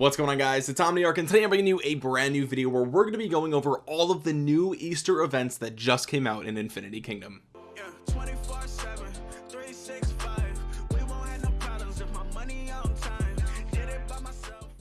what's going on guys? It's Omniarch and today I'm bringing you a brand new video where we're going to be going over all of the new Easter events that just came out in Infinity Kingdom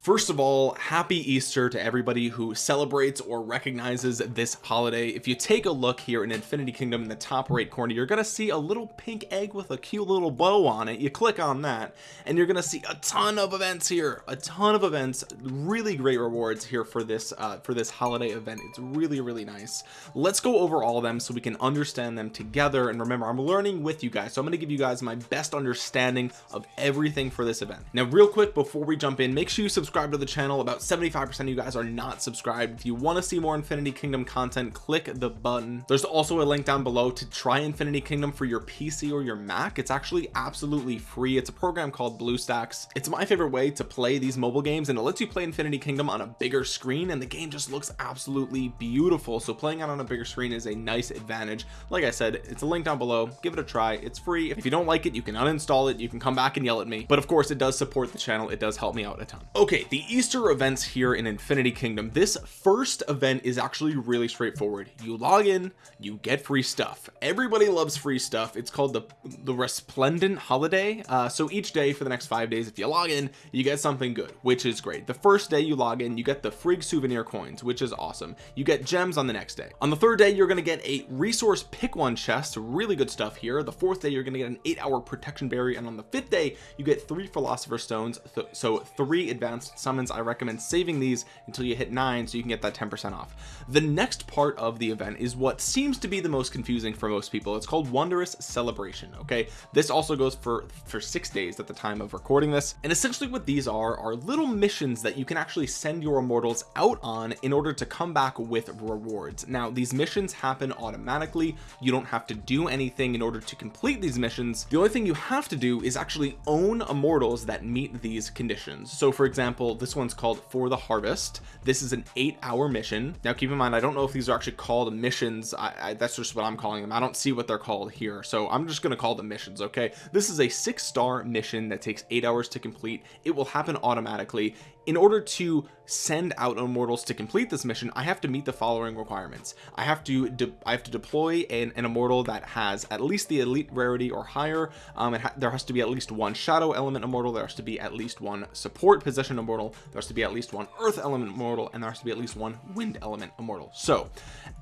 First of all, happy Easter to everybody who celebrates or recognizes this holiday. If you take a look here in Infinity Kingdom in the top right corner, you're going to see a little pink egg with a cute little bow on it. You click on that and you're going to see a ton of events here, a ton of events, really great rewards here for this, uh, for this holiday event. It's really, really nice. Let's go over all of them so we can understand them together. And remember, I'm learning with you guys. So I'm going to give you guys my best understanding of everything for this event. Now, real quick, before we jump in, make sure you subscribe subscribed to the channel. About 75% of you guys are not subscribed. If you want to see more infinity kingdom content click the button. There's also a link down below to try infinity kingdom for your pc or your mac. It's actually absolutely free. It's a program called bluestacks. It's my favorite way to play these mobile games and it lets you play infinity kingdom on a bigger screen and the game just looks absolutely beautiful. So playing it on a bigger screen is a nice advantage. Like i said it's a link down below. Give it a try. It's free. If you don't like it you can uninstall it. You can come back and yell at me. But of course it does support the channel. It does help me out a ton. Okay the Easter events here in Infinity Kingdom this first event is actually really straightforward. You log in you get free stuff. Everybody loves free stuff. It's called the the resplendent holiday. Uh, so each day for the next five days if you log in you get something good which is great. The first day you log in you get the free souvenir coins which is awesome. You get gems on the next day. On the third day you're going to get a resource pick one chest really good stuff here. The fourth day you're going to get an eight hour protection berry. And on the fifth day you get three philosopher stones so three advanced summons I recommend saving these until you hit nine so you can get that 10% off. The next part of the event is what seems to be the most confusing for most people. It's called wondrous celebration okay? This also goes for for six days at the time of recording this. And essentially what these are are little missions that you can actually send your immortals out on in order to come back with rewards. Now these missions happen automatically. You don't have to do anything in order to complete these missions. The only thing you have to do is actually own immortals that meet these conditions. So for example example this one's called for the harvest. This is an eight hour mission. Now keep in mind I don't know if these are actually called missions. I, I, that's just what I'm calling them. I don't see what they're called here. So I'm just going to call them missions okay? This is a six star mission that takes eight hours to complete. It will happen automatically in order to send out immortals to complete this mission I have to meet the following requirements. I have to I have to deploy an, an, immortal that has at least the elite rarity or higher. Um, ha there has to be at least one shadow element immortal there has to be at least one support position immortal there has to be at least one earth element immortal and there has to be at least one wind element immortal. So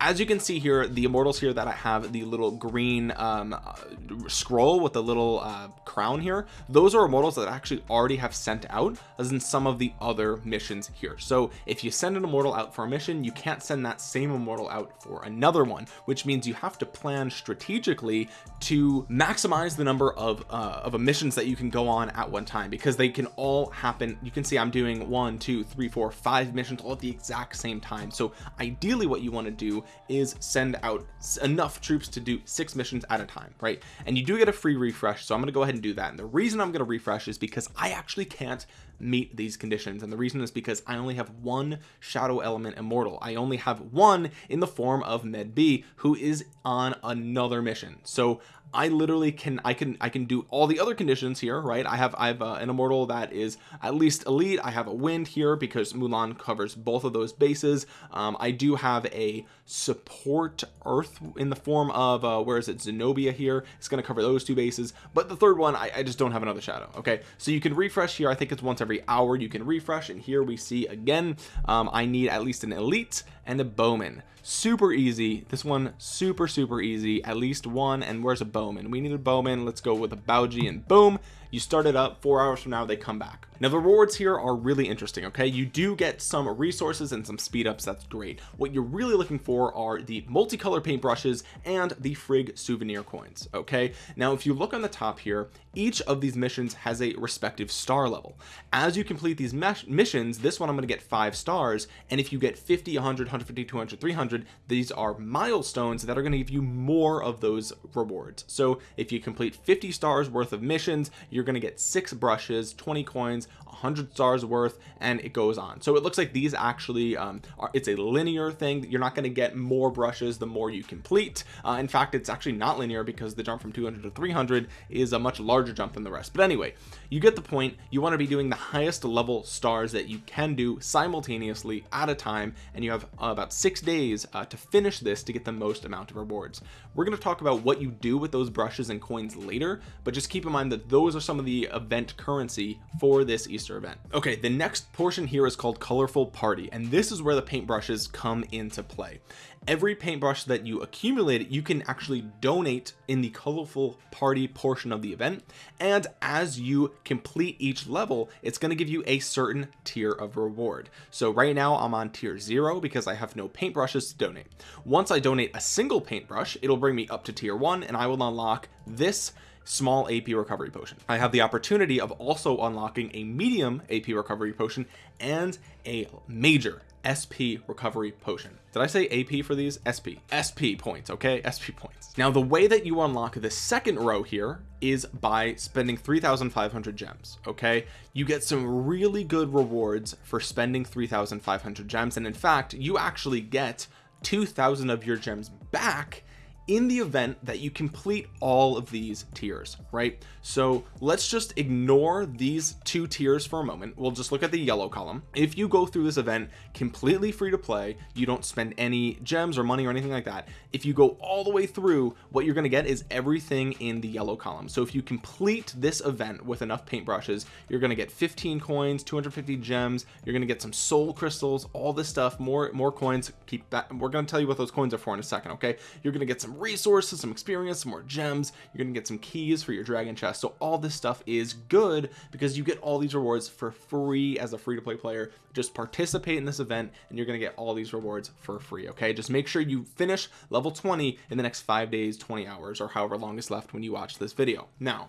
as you can see here the immortals here that I have the little green um, uh, scroll with the little uh, crown here those are immortals that actually already have sent out as in some of the other missions here. So if you send an immortal out for a mission you can't send that same immortal out for another one which means you have to plan strategically to maximize the number of uh, of missions that you can go on at one time because they can all happen. You can see I'm doing one two three four five missions all at the exact same time. So ideally what you want to do is send out enough troops to do six missions at a time right? And you do get a free refresh so I'm going to go ahead and do that. And the reason I'm going to refresh is because I actually can't meet these conditions. And the reason is because I only have one shadow element immortal. I only have one in the form of Med B who is on another mission. So I literally can I can I can do all the other conditions here right? I have I have uh, an immortal that is at least elite. I have a wind here because Mulan covers both of those bases. Um, I do have a support earth in the form of uh, where is it? Zenobia here. It's going to cover those two bases. But the third one I, I just don't have another shadow okay? So you can refresh here. I think it's once every hour you can refresh. And here we see again um, I need at least an elite and a bowman. Super easy. This one super super easy. At least one and where's a bowman? We need a bowman. Let's go with a bougie and boom you start it up four hours from now they come back. Now the rewards here are really interesting okay? You do get some resources and some speed ups that's great. What you're really looking for are the multicolor paintbrushes and the Frigg souvenir coins okay? Now if you look on the top here each of these missions has a respective star level. As you complete these missions this one I'm going to get five stars and if you get 50 100 150 200 300 these are milestones that are going to give you more of those rewards. So if you complete 50 stars worth of missions you're going to get six brushes 20 coins 100 stars worth and it goes on. So it looks like these actually um, are it's a linear thing. You're not going to get more brushes the more you complete. Uh, in fact it's actually not linear because the jump from 200 to 300 is a much larger jump than the rest. But anyway you get the point. You want to be doing the highest level stars that you can do simultaneously at a time and you have uh, about six days uh, to finish this to get the most amount of rewards. We're going to talk about what you do with those brushes and coins later but just keep in mind that those are some of the event currency for this Easter event. Okay the next portion here is called colorful party and this is where the paintbrushes come into play. Every paintbrush that you accumulate you can actually donate in the colorful party portion of the event and as you complete each level it's going to give you a certain tier of reward. So right now I'm on tier zero because I have no paintbrushes to donate. Once I donate a single paintbrush it'll bring me up to tier one and I will unlock this small AP recovery potion. I have the opportunity of also unlocking a medium AP recovery potion and a major SP recovery potion. Did I say AP for these? SP SP points okay? SP points. Now the way that you unlock the second row here is by spending 3,500 gems okay? You get some really good rewards for spending 3,500 gems and in fact you actually get 2,000 of your gems back in the event that you complete all of these tiers right? So let's just ignore these two tiers for a moment. We'll just look at the yellow column. If you go through this event completely free to play you don't spend any gems or money or anything like that if you go all the way through what you're going to get is everything in the yellow column. So if you complete this event with enough paintbrushes you're going to get 15 coins 250 gems you're going to get some soul crystals all this stuff more more coins. Keep that we're going to tell you what those coins are for in a second okay? You're going to get some resources some experience some more gems. You're gonna get some keys for your dragon chest. So all this stuff is good because you get all these rewards for free as a free-to-play player. Just participate in this event and you're gonna get all these rewards for free okay? Just make sure you finish level 20 in the next five days 20 hours or however long is left when you watch this video. Now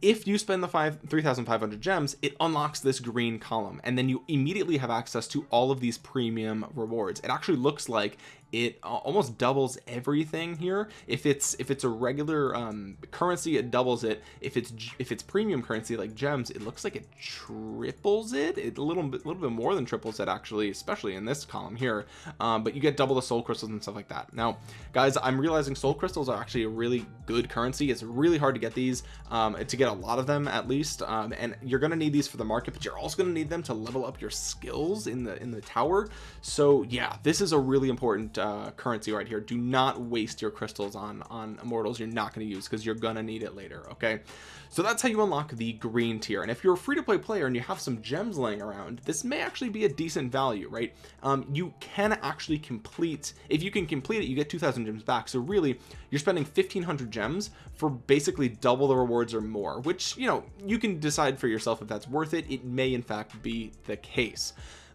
if you spend the five 3500 gems it unlocks this green column and then you immediately have access to all of these premium rewards. It actually looks like it almost doubles everything here. If it's if it's a regular um, currency it doubles it. If it's if it's premium currency like gems it looks like it triples it. It a little bit a little bit more than triples it actually especially in this column here. Um, but you get double the soul crystals and stuff like that. Now guys I'm realizing soul crystals are actually a really good currency. It's really hard to get these um, to get a lot of them at least. Um, and you're gonna need these for the market but you're also gonna need them to level up your skills in the in the tower. So yeah this is a really important uh, currency right here. Do not waste your crystals on on immortals you're not going to use because you're gonna need it later okay? So that's how you unlock the green tier and if you're a free-to-play player and you have some gems laying around this may actually be a decent value right? Um, you can actually complete if you can complete it you get 2,000 gems back. So really you're spending 1,500 gems for basically double the rewards or more which you know you can decide for yourself if that's worth it. It may in fact be the case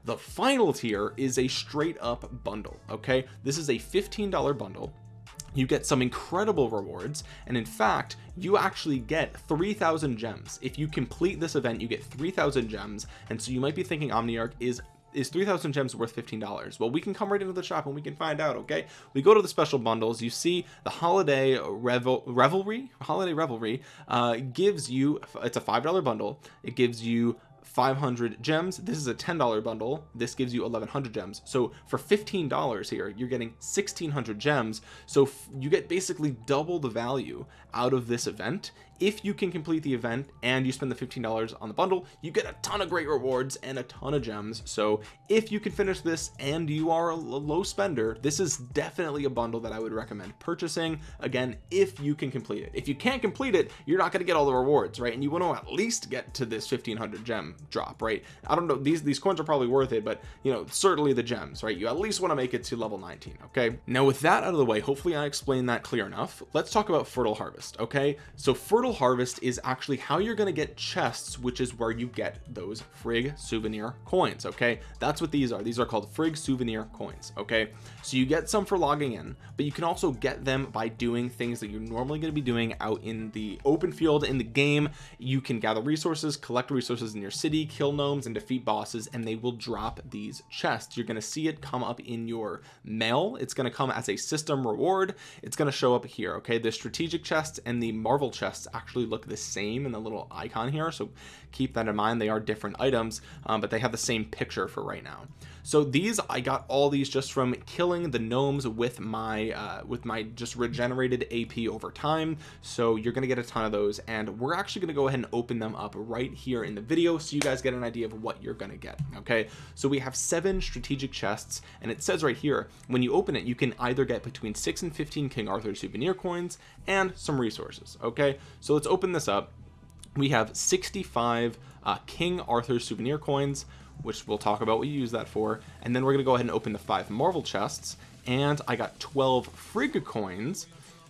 the final tier is a straight up bundle okay? This is a $15 bundle. You get some incredible rewards and in fact you actually get 3000 gems. If you complete this event you get 3000 gems and so you might be thinking omniarch is is 3000 gems worth $15 well we can come right into the shop and we can find out okay? We go to the special bundles. You see the holiday revel revelry? Holiday revelry uh, gives you it's a five dollar bundle. It gives you 500 gems. This is a $10 bundle. This gives you 1100 gems. So for $15 here you're getting 1600 gems. So you get basically double the value out of this event. If you can complete the event and you spend the $15 on the bundle you get a ton of great rewards and a ton of gems. So if you can finish this and you are a low spender this is definitely a bundle that I would recommend purchasing. Again if you can complete it. If you can't complete it you're not going to get all the rewards right? And you want to at least get to this 1500 gem drop right? I don't know these these coins are probably worth it but you know certainly the gems right? You at least want to make it to level 19 okay? Now with that out of the way hopefully I explained that clear enough. Let's talk about fertile harvest okay? So fertile harvest is actually how you're going to get chests which is where you get those frigg souvenir coins okay? That's what these are. These are called frigg souvenir coins okay? So you get some for logging in but you can also get them by doing things that you're normally going to be doing out in the open field in the game. You can gather resources collect resources in your city kill gnomes and defeat bosses and they will drop these chests. You're going to see it come up in your mail. It's going to come as a system reward. It's going to show up here okay? The strategic chest and the marvel chests actually look the same in the little icon here so keep that in mind. They are different items um, but they have the same picture for right now so these I got all these just from killing the gnomes with my uh, with my just regenerated AP over time. So you're gonna get a ton of those and we're actually gonna go ahead and open them up right here in the video so you guys get an idea of what you're gonna get okay? So we have seven strategic chests and it says right here when you open it you can either get between 6 and 15 King Arthur souvenir coins and some resources okay? So let's open this up. We have 65 uh, King Arthur souvenir coins which we'll talk about what you use that for. And then we're gonna go ahead and open the five Marvel chests. And I got 12 Frigga coins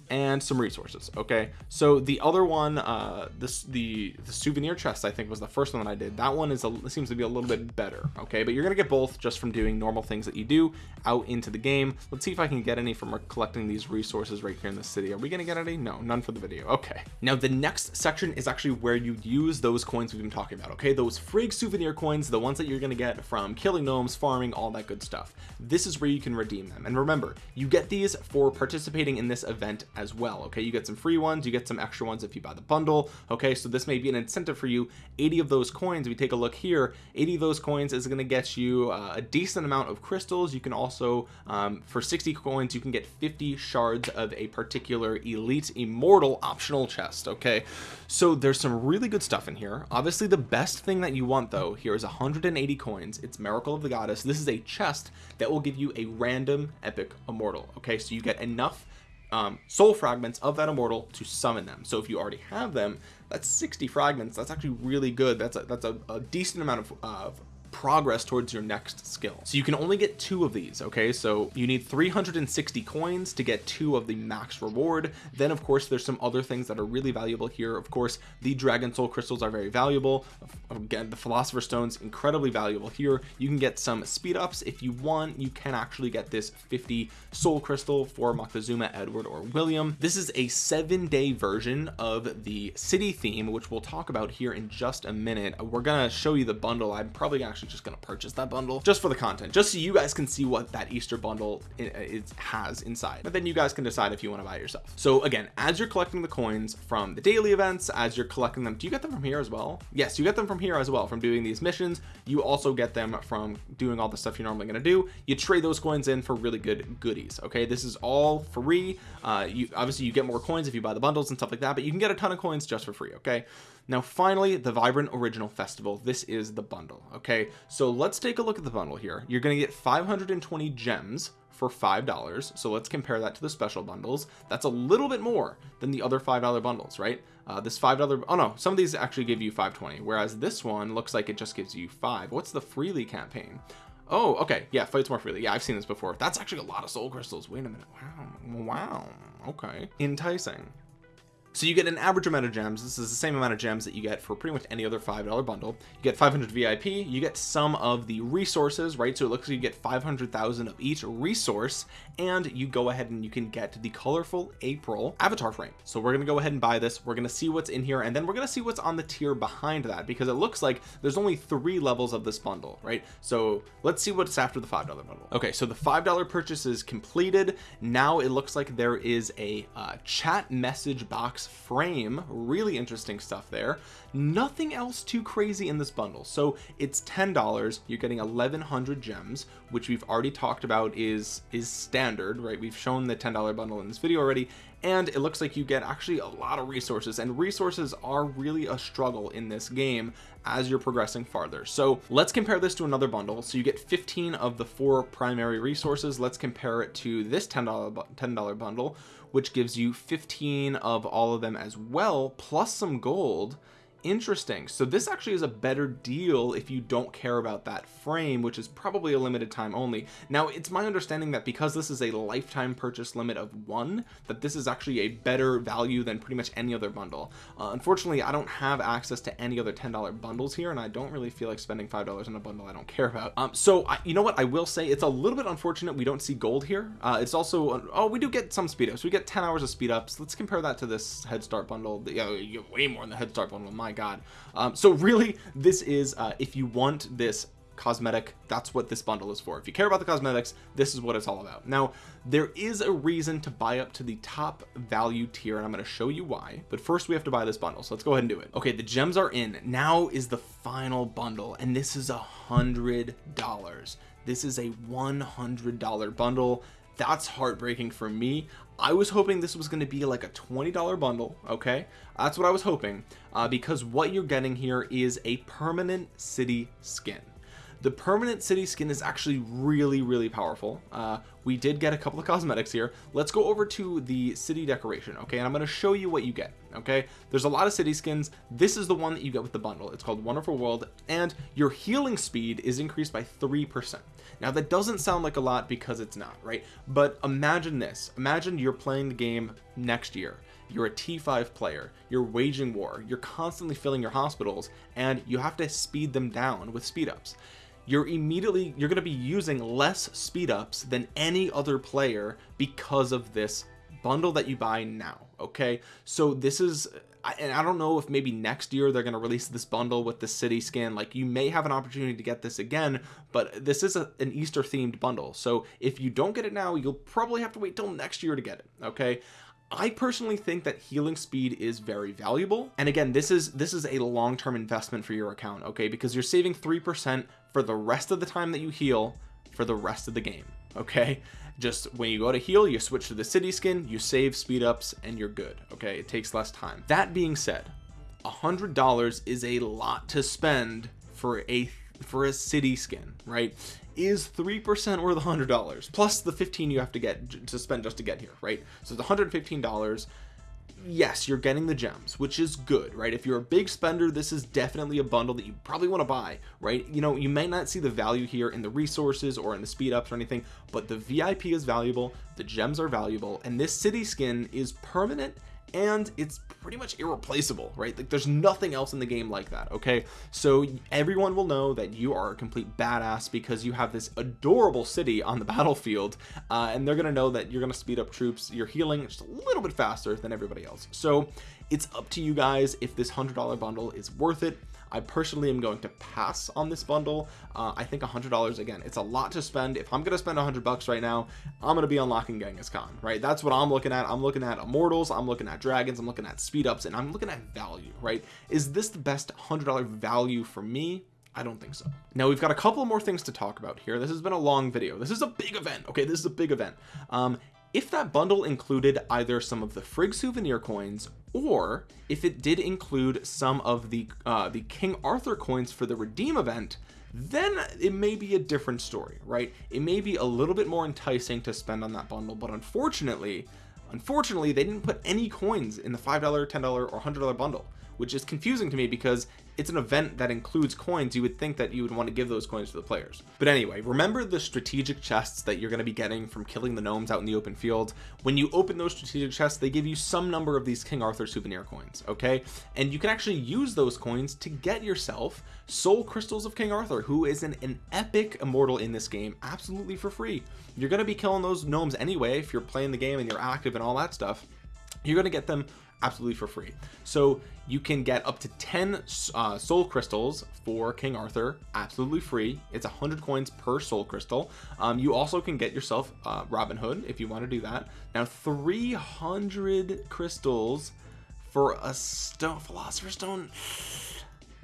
and some resources okay? So the other one uh this the the souvenir chest i think was the first one that i did. That one is a seems to be a little bit better okay? But you're gonna get both just from doing normal things that you do out into the game. Let's see if i can get any from collecting these resources right here in the city. Are we gonna get any? No none for the video okay. Now the next section is actually where you use those coins we've been talking about okay? Those Frigg souvenir coins the ones that you're gonna get from killing gnomes farming all that good stuff. This is where you can redeem them. And remember you get these for participating in this event as well okay? You get some free ones you get some extra ones if you buy the bundle okay? So this may be an incentive for you. 80 of those coins we take a look here 80 of those coins is going to get you uh, a decent amount of crystals. You can also um, for 60 coins you can get 50 shards of a particular elite immortal optional chest okay? So there's some really good stuff in here. Obviously the best thing that you want though here is 180 coins. It's miracle of the goddess. This is a chest that will give you a random epic immortal okay? So you get enough um, soul fragments of that immortal to summon them. So if you already have them that's 60 fragments. That's actually really good. That's a that's a, a decent amount of, progress towards your next skill. So you can only get two of these okay? So you need 360 coins to get two of the max reward. Then of course there's some other things that are really valuable here. Of course the dragon soul crystals are very valuable. Again the philosopher stones incredibly valuable here. You can get some speed ups if you want. You can actually get this 50 soul crystal for Moctezuma Edward or William. This is a seven day version of the city theme which we'll talk about here in just a minute. We're gonna show you the bundle. I'm probably actually actually just gonna purchase that bundle just for the content. Just so you guys can see what that Easter bundle it has inside. But then you guys can decide if you want to buy it yourself. So again as you're collecting the coins from the daily events as you're collecting them do you get them from here as well? Yes you get them from here as well from doing these missions. You also get them from doing all the stuff you're normally going to do. You trade those coins in for really good goodies okay? This is all free. Uh you obviously you get more coins if you buy the bundles and stuff like that but you can get a ton of coins just for free okay now finally the vibrant original festival. This is the bundle okay? So let's take a look at the bundle here. You're going to get 520 gems for five dollars so let's compare that to the special bundles. That's a little bit more than the other five dollar bundles right? Uh, this five dollar oh no some of these actually give you 520 whereas this one looks like it just gives you five. What's the freely campaign? Oh okay yeah fights more freely. Yeah I've seen this before. That's actually a lot of soul crystals. Wait a minute. Wow wow okay. Enticing so you get an average amount of gems. This is the same amount of gems that you get for pretty much any other five dollar bundle. You get 500 vip you get some of the resources right? So it looks like you get 500,000 of each resource and you go ahead and you can get the colorful april avatar frame. So we're gonna go ahead and buy this. We're gonna see what's in here and then we're gonna see what's on the tier behind that because it looks like there's only three levels of this bundle right? So let's see what's after the five dollar bundle. Okay so the five dollar purchase is completed. Now it looks like there is a uh, chat message box frame. Really interesting stuff there. Nothing else too crazy in this bundle. So it's ten dollars. You're getting 1100 gems which we've already talked about is is standard right? We've shown the ten dollar bundle in this video already and it looks like you get actually a lot of resources and resources are really a struggle in this game as you're progressing farther. So let's compare this to another bundle. So you get 15 of the four primary resources. Let's compare it to this $10 $10 bundle which gives you 15 of all of them as well plus some gold interesting. So this actually is a better deal if you don't care about that frame which is probably a limited time only. Now it's my understanding that because this is a lifetime purchase limit of one that this is actually a better value than pretty much any other bundle. Uh, unfortunately I don't have access to any other $10 bundles here and I don't really feel like spending five dollars on a bundle I don't care about. Um so I, you know what I will say? It's a little bit unfortunate we don't see gold here. Uh, it's also oh we do get some speed ups. We get 10 hours of speed ups. Let's compare that to this head start bundle. Yeah get way more than the head start bundle my god. Um, so really this is uh, if you want this cosmetic that's what this bundle is for. If you care about the cosmetics this is what it's all about. Now there is a reason to buy up to the top value tier and I'm going to show you why but first we have to buy this bundle so let's go ahead and do it. Okay the gems are in. Now is the final bundle and this is a hundred dollars. This is a $100 bundle that's heartbreaking for me. I was hoping this was going to be like a $20 bundle okay? That's what I was hoping uh, because what you're getting here is a permanent city skin the permanent city skin is actually really really powerful. Uh, we did get a couple of cosmetics here. Let's go over to the city decoration okay? And I'm going to show you what you get okay? There's a lot of city skins. This is the one that you get with the bundle. It's called wonderful world and your healing speed is increased by three percent. Now that doesn't sound like a lot because it's not right? But imagine this. Imagine you're playing the game next year. You're a t5 player. You're waging war. You're constantly filling your hospitals and you have to speed them down with speed ups you're immediately you're going to be using less speed ups than any other player because of this bundle that you buy now okay? So this is and I don't know if maybe next year they're going to release this bundle with the city skin. Like you may have an opportunity to get this again but this is a, an Easter themed bundle. So if you don't get it now you'll probably have to wait till next year to get it okay I personally think that healing speed is very valuable. And again this is this is a long-term investment for your account okay? Because you're saving three percent for the rest of the time that you heal for the rest of the game okay? Just when you go to heal you switch to the city skin you save speed ups and you're good okay? It takes less time. That being said a hundred dollars is a lot to spend for a for a city skin right is three percent worth a hundred dollars plus the 15 you have to get to spend just to get here right? So it's 115 dollars. Yes you're getting the gems which is good right? If you're a big spender this is definitely a bundle that you probably want to buy right? You know you may not see the value here in the resources or in the speed ups or anything but the vip is valuable the gems are valuable and this city skin is permanent and it's pretty much irreplaceable right? Like there's nothing else in the game like that okay? So everyone will know that you are a complete badass because you have this adorable city on the battlefield uh, and they're gonna know that you're gonna speed up troops you're healing just a little bit faster than everybody else. So it's up to you guys if this hundred dollar bundle is worth it I personally am going to pass on this bundle. Uh, I think hundred dollars again it's a lot to spend. If I'm gonna spend hundred bucks right now I'm gonna be unlocking Genghis Khan right? That's what I'm looking at. I'm looking at immortals I'm looking at dragons I'm looking at speed ups and I'm looking at value right? Is this the best hundred dollar value for me? I don't think so. Now we've got a couple more things to talk about here. This has been a long video. This is a big event okay? This is a big event. Um if that bundle included either some of the Frigg souvenir coins or if it did include some of the uh, the King Arthur coins for the redeem event then it may be a different story right? It may be a little bit more enticing to spend on that bundle but unfortunately unfortunately they didn't put any coins in the five dollar ten dollar or hundred dollar bundle which is confusing to me because it's an event that includes coins you would think that you would want to give those coins to the players. But anyway remember the strategic chests that you're going to be getting from killing the gnomes out in the open field? When you open those strategic chests they give you some number of these King Arthur souvenir coins okay? And you can actually use those coins to get yourself soul crystals of King Arthur who is an, an epic immortal in this game absolutely for free. You're going to be killing those gnomes anyway if you're playing the game and you're active and all that stuff. You're going to get them absolutely for free. So you can get up to 10 uh, soul crystals for King Arthur absolutely free. It's a hundred coins per soul crystal. Um, you also can get yourself uh, Robin Hood if you want to do that. Now 300 crystals for a stone philosopher stone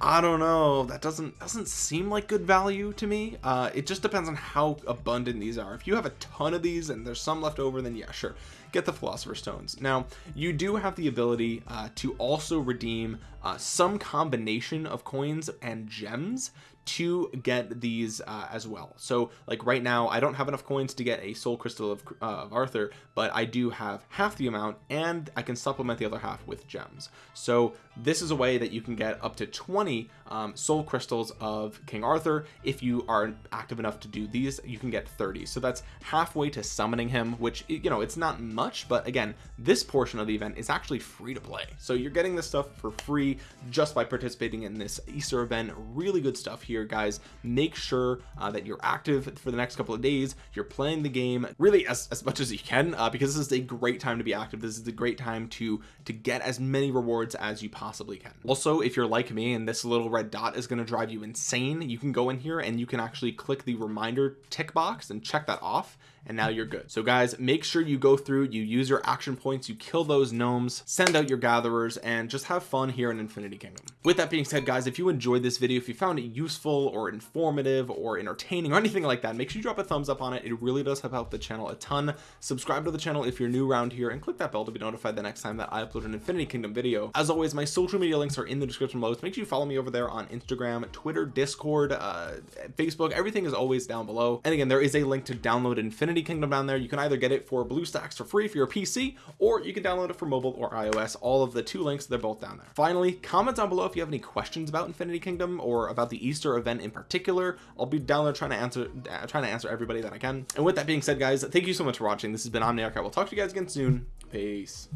I don't know. That doesn't doesn't seem like good value to me. Uh, it just depends on how abundant these are. If you have a ton of these and there's some left over then yeah sure. Get the philosopher stones. Now you do have the ability uh, to also redeem uh, some combination of coins and gems to get these uh, as well. So like right now I don't have enough coins to get a soul crystal of, uh, of Arthur but I do have half the amount and I can supplement the other half with gems. So this is a way that you can get up to 20 um, soul crystals of King Arthur. If you are active enough to do these you can get 30 so that's halfway to summoning him which you know it's not much but again this portion of the event is actually free to play. So you're getting this stuff for free just by participating in this Easter event. Really good stuff here guys. Make sure uh, that you're active for the next couple of days. You're playing the game really as, as much as you can uh, because this is a great time to be active. This is a great time to to get as many rewards as you possibly can. Also if you're like me and this little red dot is going to drive you insane you can go in here and you can actually click the reminder tick box and check that off and now you're good. So guys make sure you go through you use your action points you kill those gnomes send out your gatherers and just have fun here in infinity kingdom. With that being said guys if you enjoyed this video if you found it useful or informative or entertaining or anything like that make sure you drop a thumbs up on it. It really does help out the channel a ton. Subscribe to the channel if you're new around here and click that bell to be notified the next time that I upload an infinity kingdom video. As always my social media links are in the description below. So make sure you follow me over there on Instagram Twitter Discord uh, Facebook. Everything is always down below. And again there is a link to download infinity kingdom down there. You can either get it for BlueStacks for free you're a PC or you can download it for mobile or iOS. All of the two links they're both down there. Finally comment down below if you have any questions about infinity kingdom or about the Easter event in particular. I'll be down there trying to answer uh, trying to answer everybody that I can. And with that being said guys thank you so much for watching. This has been Omniarch. I will talk to you guys again soon. Peace